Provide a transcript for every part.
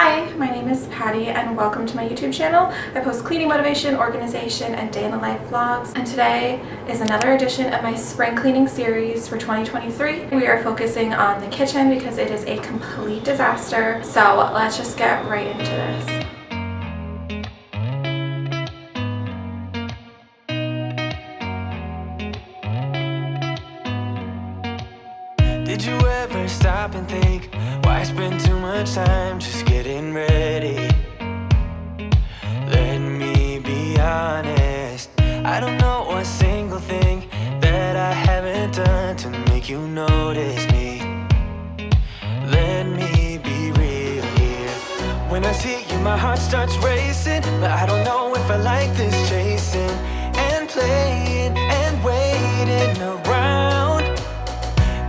Hi, my name is Patty and welcome to my YouTube channel. I post cleaning motivation, organization, and day in the life vlogs. And today is another edition of my spring cleaning series for 2023. We are focusing on the kitchen because it is a complete disaster. So let's just get right into this. Did you ever stop and think why spend too much time just ready? Let me be honest. I don't know a single thing that I haven't done to make you notice me. Let me be real here. When I see you, my heart starts racing, but I don't know if I like this chasing and playing and waiting around.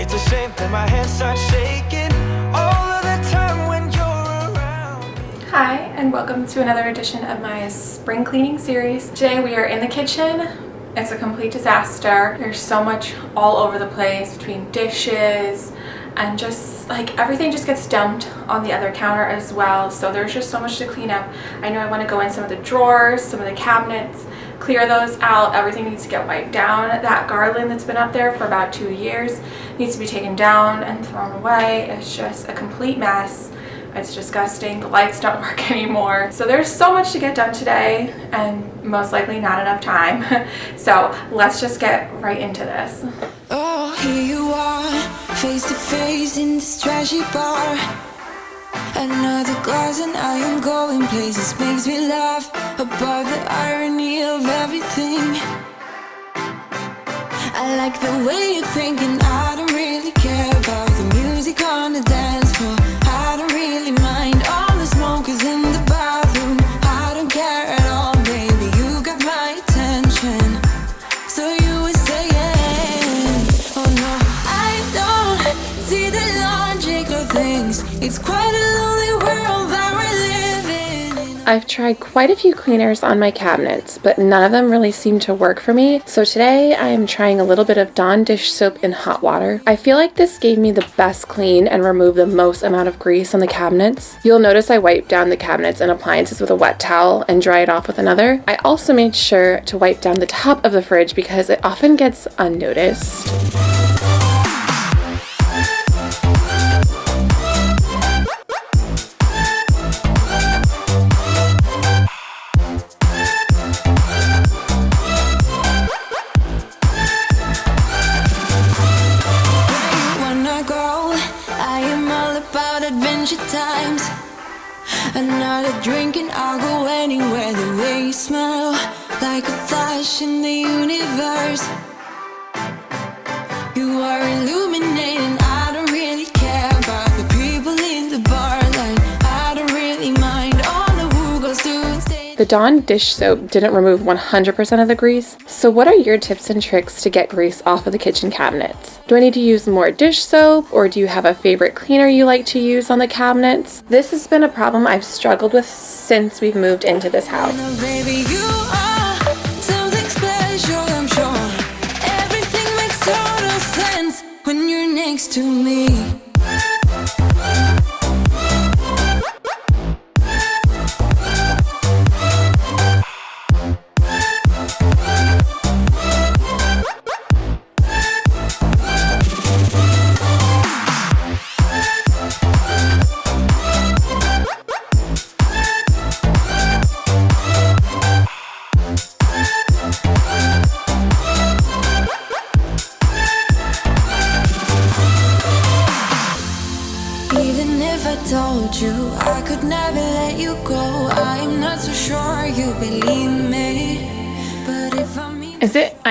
It's a shame that my hands start shaking all of the time. Hi, and welcome to another edition of my spring cleaning series. Today we are in the kitchen. It's a complete disaster. There's so much all over the place between dishes and just like everything just gets dumped on the other counter as well. So there's just so much to clean up. I know I want to go in some of the drawers, some of the cabinets, clear those out. Everything needs to get wiped down. That garland that's been up there for about two years needs to be taken down and thrown away. It's just a complete mess. It's disgusting. The lights don't work anymore. So there's so much to get done today and most likely not enough time. so let's just get right into this. Oh, here you are, face to face in this trashy bar. Another glass and I am going places makes me laugh about the irony of everything. I like the way you're thinking. I don't really care about the music on the things. It's quite a lonely world that we're in. I've tried quite a few cleaners on my cabinets, but none of them really seem to work for me. So today I am trying a little bit of Dawn dish soap in hot water. I feel like this gave me the best clean and removed the most amount of grease on the cabinets. You'll notice I wiped down the cabinets and appliances with a wet towel and dry it off with another. I also made sure to wipe down the top of the fridge because it often gets unnoticed. Flash in the universe. You are illuminating. I don't really care about the people in the bar line. I don't really mind all the who goes to. The Dawn dish soap didn't remove 100% of the grease, so what are your tips and tricks to get grease off of the kitchen cabinets? Do I need to use more dish soap, or do you have a favorite cleaner you like to use on the cabinets? This has been a problem I've struggled with since we've moved into this house. Next to me.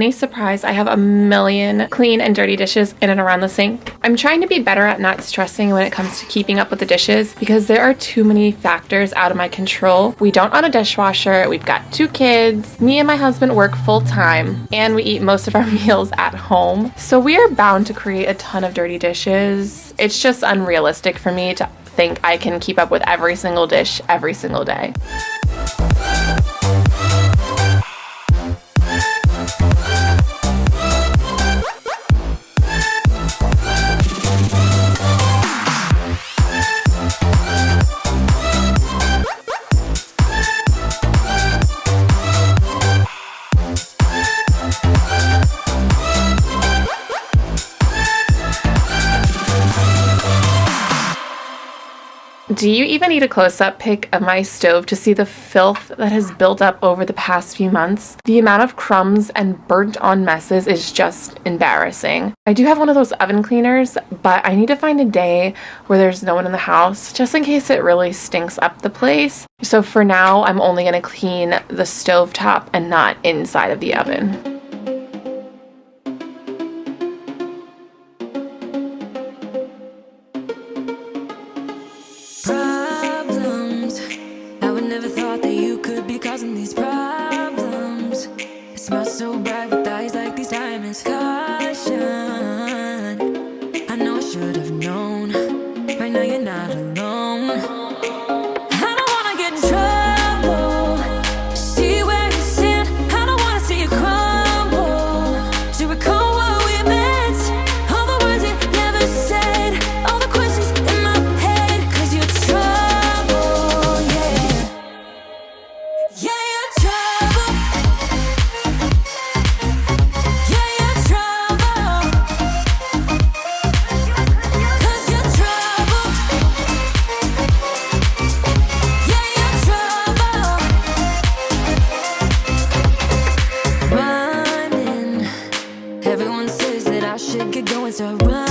Any surprise I have a million clean and dirty dishes in and around the sink? I'm trying to be better at not stressing when it comes to keeping up with the dishes because there are too many factors out of my control. We don't own a dishwasher, we've got two kids, me and my husband work full time, and we eat most of our meals at home. So we are bound to create a ton of dirty dishes. It's just unrealistic for me to think I can keep up with every single dish every single day. Do you even need a close-up pic of my stove to see the filth that has built up over the past few months? The amount of crumbs and burnt on messes is just embarrassing. I do have one of those oven cleaners, but I need to find a day where there's no one in the house just in case it really stinks up the place. So for now, I'm only gonna clean the stove top and not inside of the oven. should get going, so run.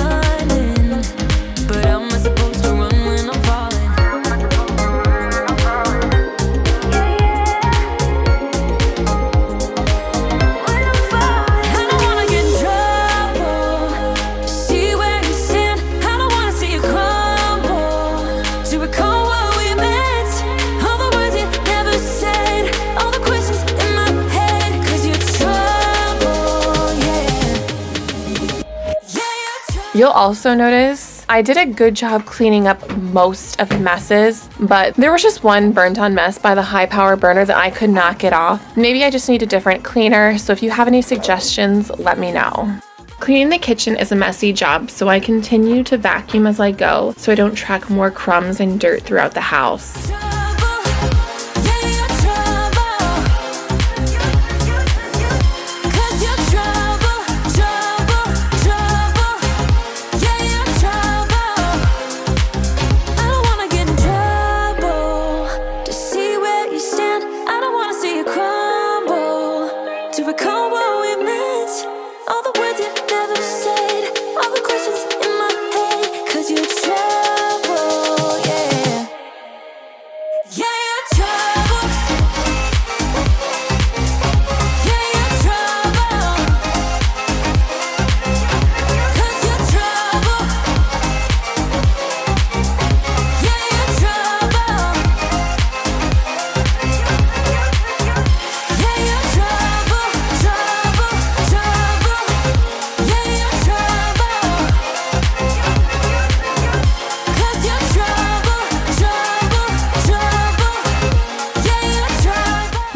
You'll also notice I did a good job cleaning up most of the messes, but there was just one burnt on mess by the high power burner that I could not get off. Maybe I just need a different cleaner, so if you have any suggestions, let me know. Cleaning the kitchen is a messy job, so I continue to vacuum as I go so I don't track more crumbs and dirt throughout the house.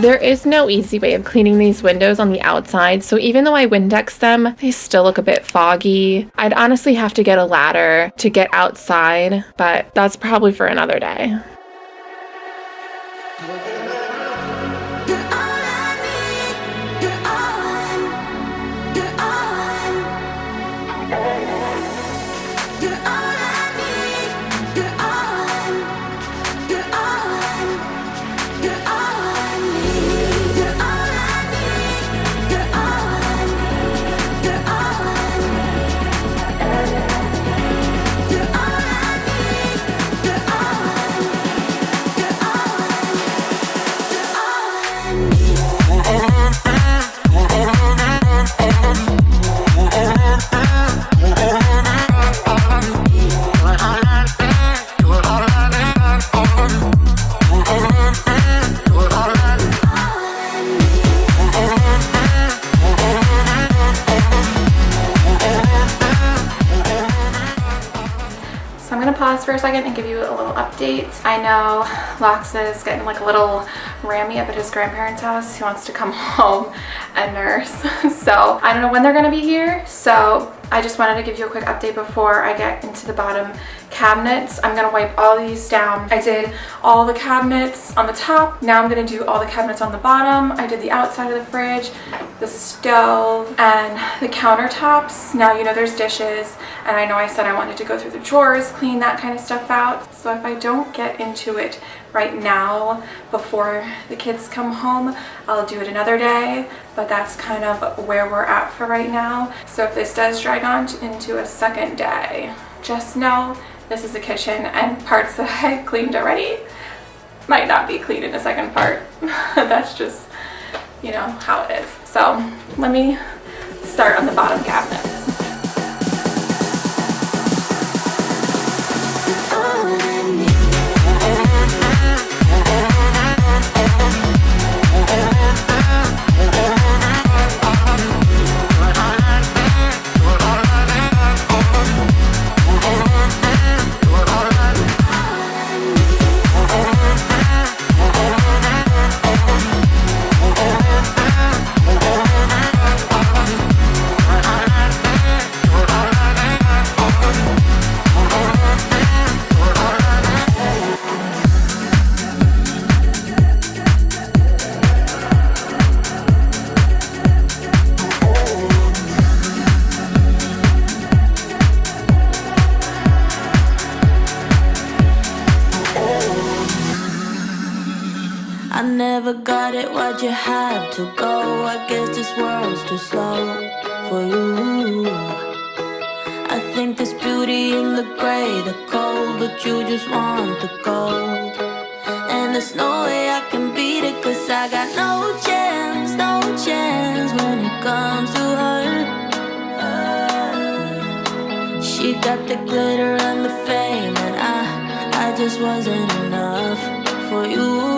There is no easy way of cleaning these windows on the outside, so even though I Windex them, they still look a bit foggy. I'd honestly have to get a ladder to get outside, but that's probably for another day. Little update. I know Lox is getting like a little Rammy up at his grandparents' house. He wants to come home and nurse. so I don't know when they're gonna be here. So I just wanted to give you a quick update before I get into the bottom cabinets. I'm gonna wipe all these down. I did all the cabinets on the top. Now I'm gonna do all the cabinets on the bottom. I did the outside of the fridge, the stove, and the countertops. Now you know there's dishes, and I know I said I wanted to go through the drawers, clean that kind of stuff out. So if I don't get into it right now before the kids come home, I'll do it another day, but that's kind of where we're at for right now. So if this does drag on into a second day, just know this is the kitchen and parts that I cleaned already might not be clean in the second part. That's just, you know, how it is. So let me start on the bottom cabinet. Have to go? I guess this world's too slow for you. I think there's beauty in the gray, the cold, but you just want the gold. And there's no way I can beat it, cause I got no chance, no chance when it comes to her. She got the glitter and the fame, and I, I just wasn't enough for you.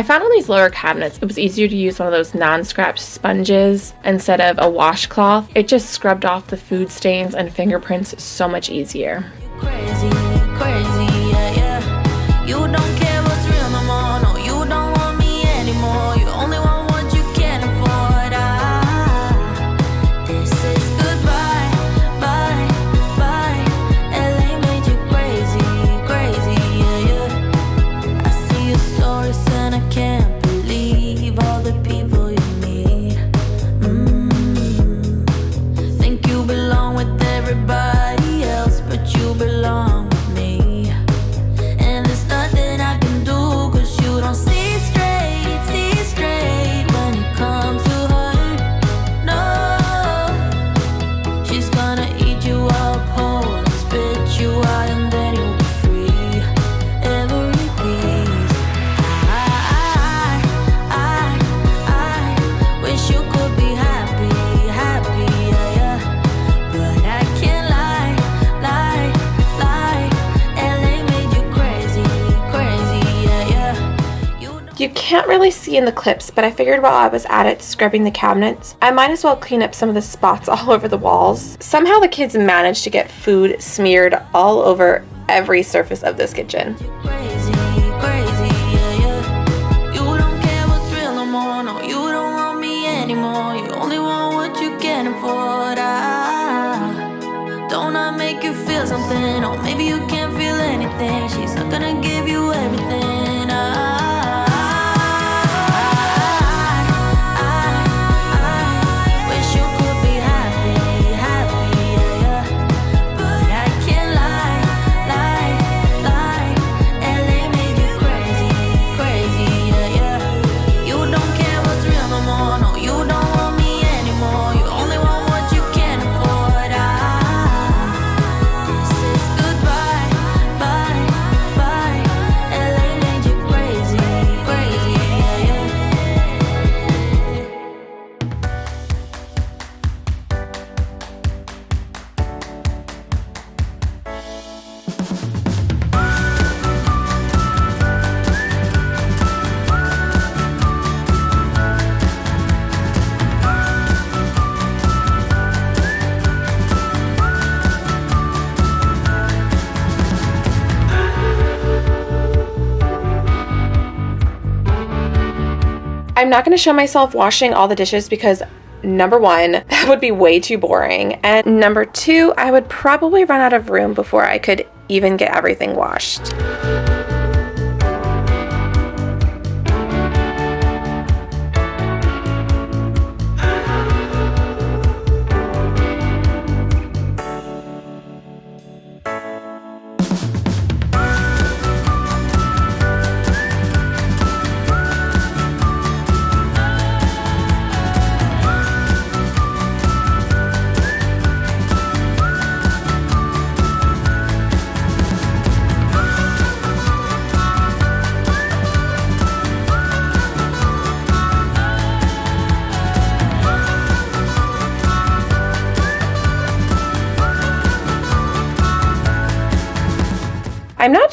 I, found on these lower cabinets it was easier to use one of those non-scratch sponges instead of a washcloth. It just scrubbed off the food stains and fingerprints so much easier. Crazy, crazy, You can't really see in the clips, but I figured while I was at it scrubbing the cabinets, I might as well clean up some of the spots all over the walls. Somehow the kids managed to get food smeared all over every surface of this kitchen. don't I make you feel something, or maybe you can't feel anything. She's not gonna I'm not going to show myself washing all the dishes because number one, that would be way too boring. And number two, I would probably run out of room before I could even get everything washed.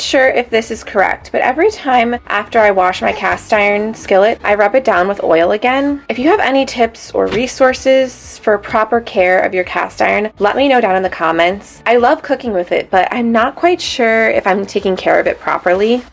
Sure if this is correct, but every time after I wash my cast iron skillet, I rub it down with oil again. If you have any tips or resources for proper care of your cast iron, let me know down in the comments. I love cooking with it, but I'm not quite sure if I'm taking care of it properly.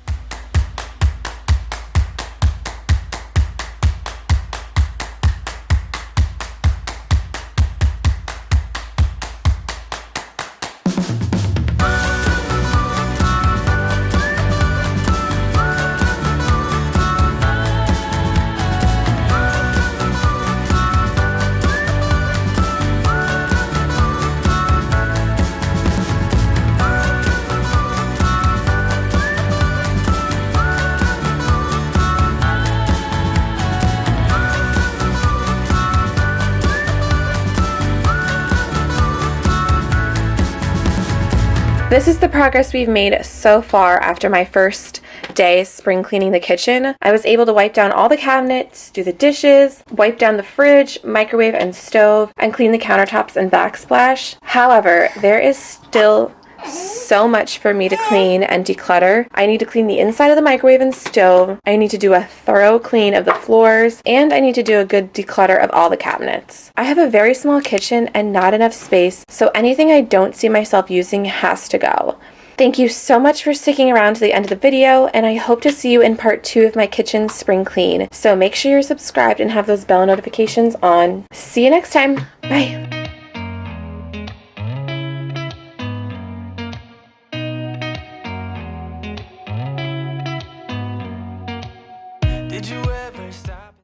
This is the progress we've made so far after my first day spring cleaning the kitchen. I was able to wipe down all the cabinets, do the dishes, wipe down the fridge, microwave, and stove, and clean the countertops and backsplash. However, there is still so much for me to clean and declutter. I need to clean the inside of the microwave and stove. I need to do a thorough clean of the floors and I need to do a good declutter of all the cabinets. I have a very small kitchen and not enough space, so anything I don't see myself using has to go. Thank you so much for sticking around to the end of the video, and I hope to see you in part 2 of my kitchen spring clean. So make sure you're subscribed and have those bell notifications on. See you next time. Bye!